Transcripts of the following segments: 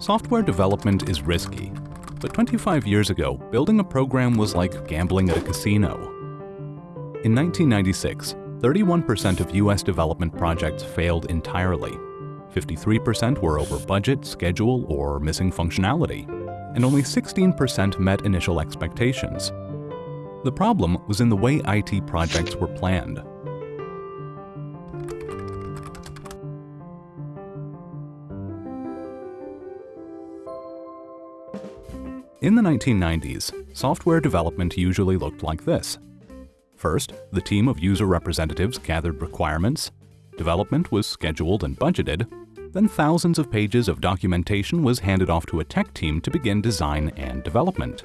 Software development is risky, but 25 years ago, building a program was like gambling at a casino. In 1996, 31% of US development projects failed entirely. 53% were over budget, schedule, or missing functionality, and only 16% met initial expectations. The problem was in the way IT projects were planned. In the 1990s, software development usually looked like this. First, the team of user representatives gathered requirements, development was scheduled and budgeted, then thousands of pages of documentation was handed off to a tech team to begin design and development.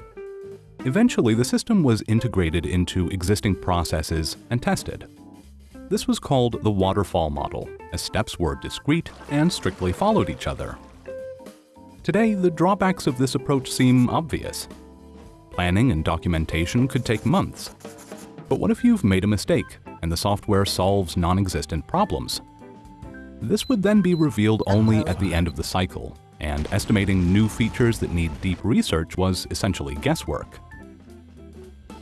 Eventually, the system was integrated into existing processes and tested. This was called the waterfall model, as steps were discrete and strictly followed each other. Today, the drawbacks of this approach seem obvious. Planning and documentation could take months. But what if you've made a mistake and the software solves non-existent problems? This would then be revealed only at the end of the cycle, and estimating new features that need deep research was essentially guesswork.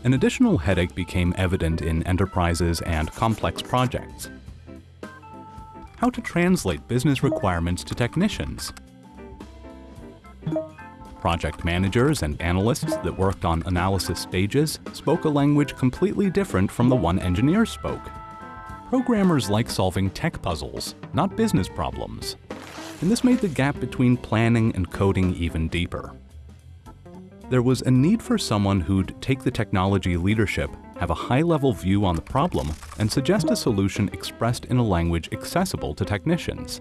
An additional headache became evident in enterprises and complex projects. How to translate business requirements to technicians Project managers and analysts that worked on analysis stages spoke a language completely different from the one engineers spoke. Programmers like solving tech puzzles, not business problems. And this made the gap between planning and coding even deeper. There was a need for someone who'd take the technology leadership, have a high-level view on the problem, and suggest a solution expressed in a language accessible to technicians.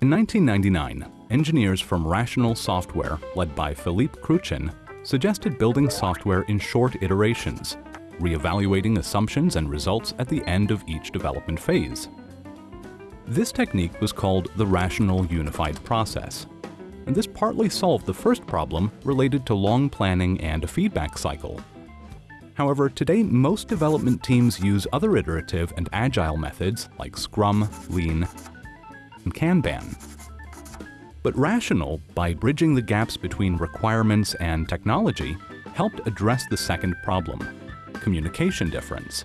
In 1999, engineers from Rational Software, led by Philippe Kruchten, suggested building software in short iterations, re-evaluating assumptions and results at the end of each development phase. This technique was called the Rational Unified Process, and this partly solved the first problem related to long planning and a feedback cycle. However, today most development teams use other iterative and agile methods like Scrum, Lean, and Kanban. But Rational, by bridging the gaps between requirements and technology, helped address the second problem, communication difference.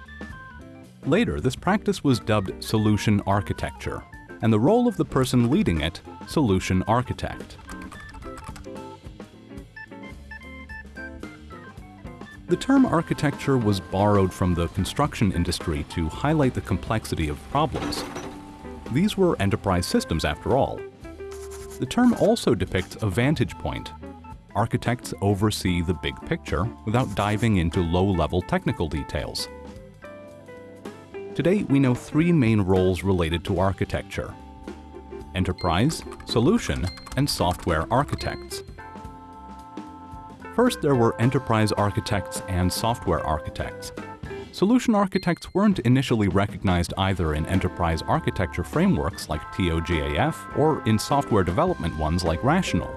Later, this practice was dubbed solution architecture, and the role of the person leading it, solution architect. The term architecture was borrowed from the construction industry to highlight the complexity of problems these were enterprise systems after all. The term also depicts a vantage point. Architects oversee the big picture without diving into low-level technical details. Today, we know three main roles related to architecture. Enterprise, Solution, and Software Architects. First, there were enterprise architects and software architects. Solution architects weren't initially recognized either in enterprise architecture frameworks like TOGAF or in software development ones like Rational.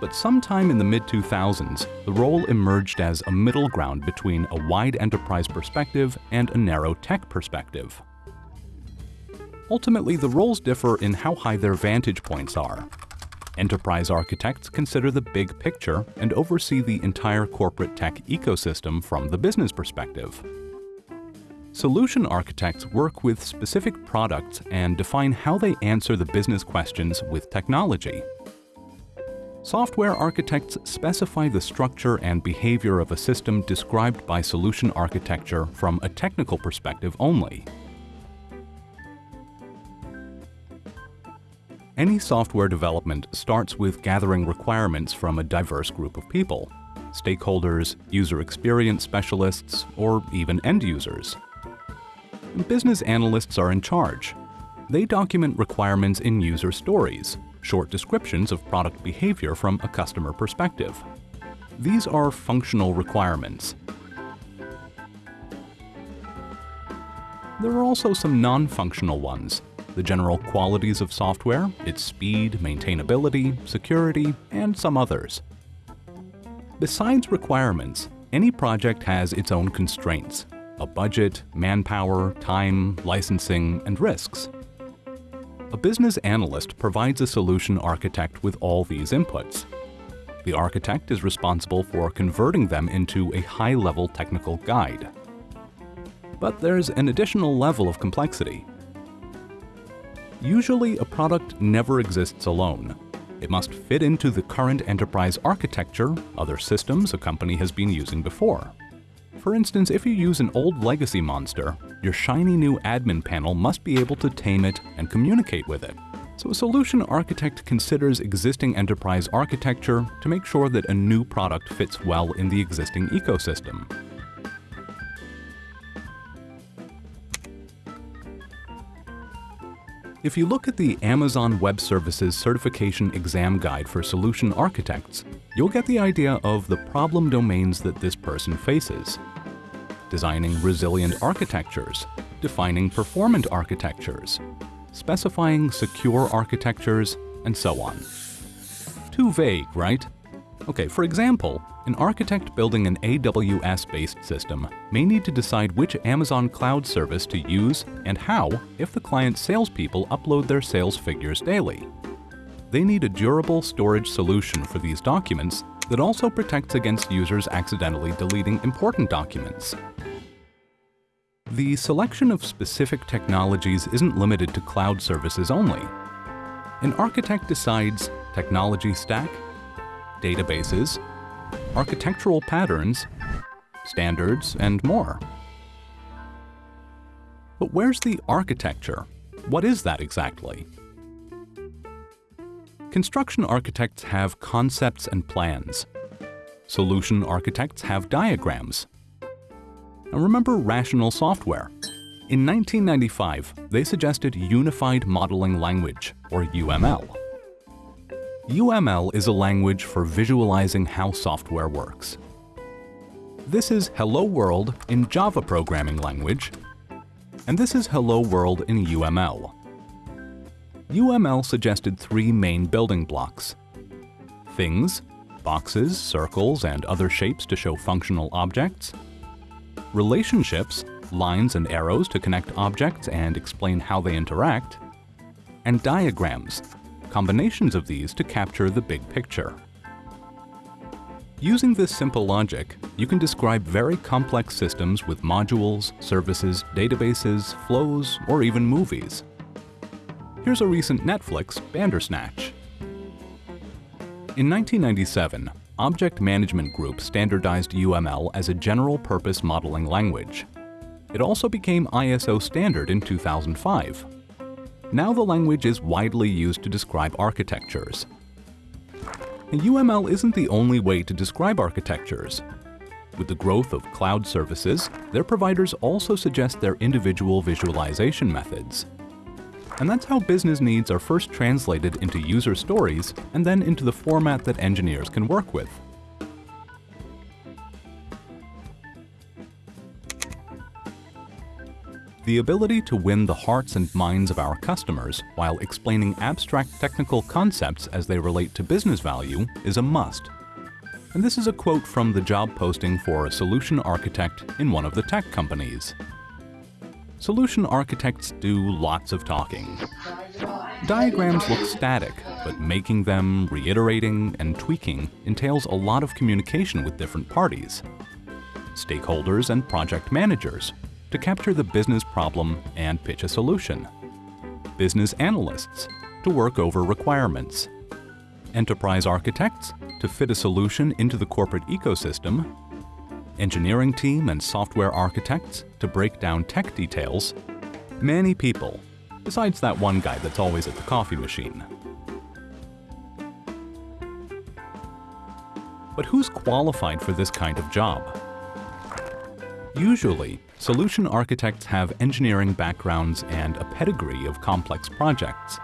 But sometime in the mid-2000s, the role emerged as a middle ground between a wide enterprise perspective and a narrow tech perspective. Ultimately, the roles differ in how high their vantage points are. Enterprise architects consider the big picture and oversee the entire corporate tech ecosystem from the business perspective. Solution architects work with specific products and define how they answer the business questions with technology. Software architects specify the structure and behavior of a system described by solution architecture from a technical perspective only. Any software development starts with gathering requirements from a diverse group of people, stakeholders, user experience specialists, or even end users. Business analysts are in charge. They document requirements in user stories, short descriptions of product behavior from a customer perspective. These are functional requirements. There are also some non-functional ones, the general qualities of software, its speed, maintainability, security, and some others. Besides requirements, any project has its own constraints, a budget, manpower, time, licensing, and risks. A business analyst provides a solution architect with all these inputs. The architect is responsible for converting them into a high-level technical guide. But there's an additional level of complexity. Usually, a product never exists alone. It must fit into the current enterprise architecture, other systems a company has been using before. For instance, if you use an old legacy monster, your shiny new admin panel must be able to tame it and communicate with it. So a solution architect considers existing enterprise architecture to make sure that a new product fits well in the existing ecosystem. If you look at the Amazon Web Services Certification Exam Guide for Solution Architects, you'll get the idea of the problem domains that this person faces. Designing resilient architectures, defining performant architectures, specifying secure architectures, and so on. Too vague, right? Okay, for example, an architect building an AWS-based system may need to decide which Amazon cloud service to use and how if the client's salespeople upload their sales figures daily. They need a durable storage solution for these documents that also protects against users accidentally deleting important documents. The selection of specific technologies isn't limited to cloud services only. An architect decides technology stack, databases, architectural patterns, standards, and more. But where's the architecture? What is that exactly? Construction architects have concepts and plans. Solution architects have diagrams. And remember rational software. In 1995, they suggested Unified Modeling Language, or UML. UML is a language for visualizing how software works. This is Hello World in Java programming language, and this is Hello World in UML. UML suggested three main building blocks. Things, boxes, circles, and other shapes to show functional objects. Relationships, lines and arrows to connect objects and explain how they interact. And diagrams, combinations of these to capture the big picture. Using this simple logic, you can describe very complex systems with modules, services, databases, flows, or even movies. Here's a recent Netflix, Bandersnatch. In 1997, Object Management Group standardized UML as a general-purpose modeling language. It also became ISO standard in 2005. Now the language is widely used to describe architectures. UML isn't the only way to describe architectures. With the growth of cloud services, their providers also suggest their individual visualization methods. And that's how business needs are first translated into user stories and then into the format that engineers can work with. The ability to win the hearts and minds of our customers while explaining abstract technical concepts as they relate to business value is a must. And this is a quote from the job posting for a solution architect in one of the tech companies. Solution architects do lots of talking. Diagrams look static, but making them, reiterating, and tweaking entails a lot of communication with different parties. Stakeholders and project managers, to capture the business problem and pitch a solution. Business analysts to work over requirements. Enterprise architects to fit a solution into the corporate ecosystem. Engineering team and software architects to break down tech details. Many people, besides that one guy that's always at the coffee machine. But who's qualified for this kind of job? Usually, Solution architects have engineering backgrounds and a pedigree of complex projects.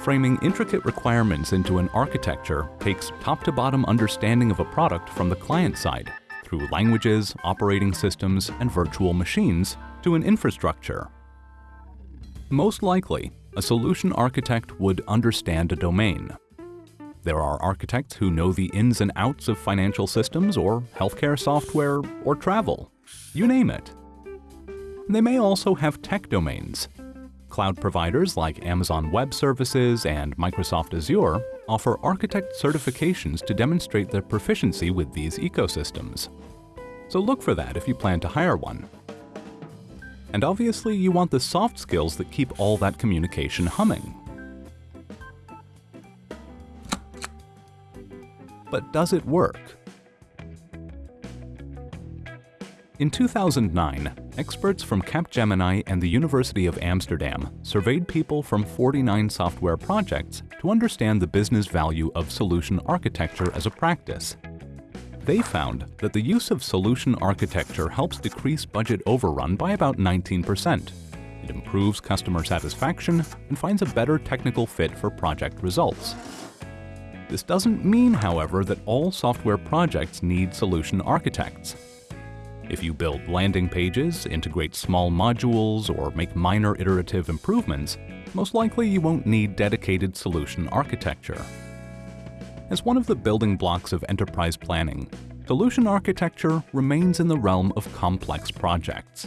Framing intricate requirements into an architecture takes top-to-bottom understanding of a product from the client side, through languages, operating systems, and virtual machines, to an infrastructure. Most likely, a solution architect would understand a domain. There are architects who know the ins and outs of financial systems or healthcare software or travel. You name it. They may also have tech domains. Cloud providers like Amazon Web Services and Microsoft Azure offer architect certifications to demonstrate their proficiency with these ecosystems. So look for that if you plan to hire one. And obviously you want the soft skills that keep all that communication humming. But does it work? In 2009, experts from Capgemini and the University of Amsterdam surveyed people from 49 software projects to understand the business value of solution architecture as a practice. They found that the use of solution architecture helps decrease budget overrun by about 19%. It improves customer satisfaction and finds a better technical fit for project results. This doesn't mean, however, that all software projects need solution architects. If you build landing pages, integrate small modules, or make minor iterative improvements, most likely you won't need dedicated solution architecture. As one of the building blocks of enterprise planning, solution architecture remains in the realm of complex projects.